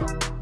Bye.